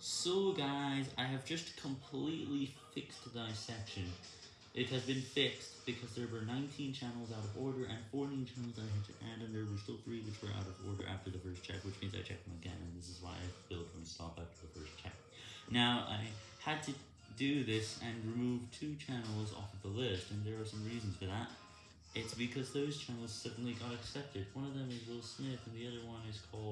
So guys, I have just completely fixed dissection. It has been fixed because there were 19 channels out of order and 14 channels I had to add and there were still 3 which were out of order after the first check, which means I checked them again and this is why I filled from stop after the first check. Now, I had to do this and remove two channels off of the list and there are some reasons for that. It's because those channels suddenly got accepted. One of them is Will Smith and the other one is called.